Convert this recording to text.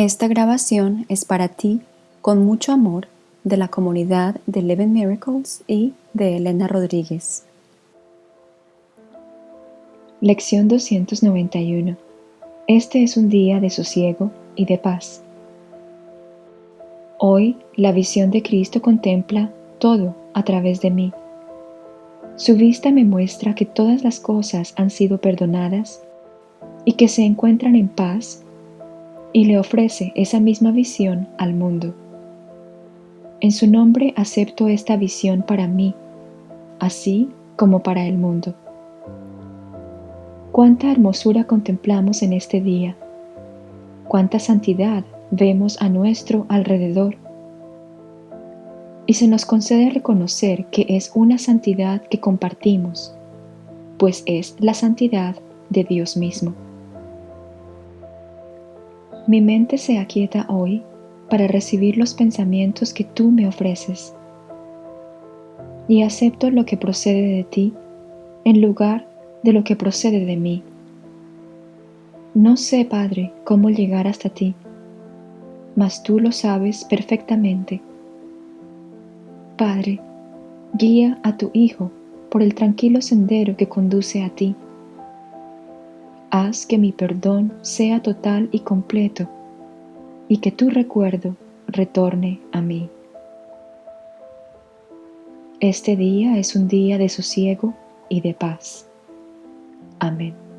Esta grabación es para ti, con mucho amor, de la comunidad de Eleven Miracles y de Elena Rodríguez. Lección 291 Este es un día de sosiego y de paz. Hoy la visión de Cristo contempla todo a través de mí. Su vista me muestra que todas las cosas han sido perdonadas y que se encuentran en paz y le ofrece esa misma visión al mundo. En su nombre acepto esta visión para mí, así como para el mundo. Cuánta hermosura contemplamos en este día, cuánta santidad vemos a nuestro alrededor. Y se nos concede reconocer que es una santidad que compartimos, pues es la santidad de Dios mismo. Mi mente se aquieta hoy para recibir los pensamientos que tú me ofreces y acepto lo que procede de ti en lugar de lo que procede de mí. No sé, Padre, cómo llegar hasta ti, mas tú lo sabes perfectamente. Padre, guía a tu Hijo por el tranquilo sendero que conduce a ti Haz que mi perdón sea total y completo y que tu recuerdo retorne a mí. Este día es un día de sosiego y de paz. Amén.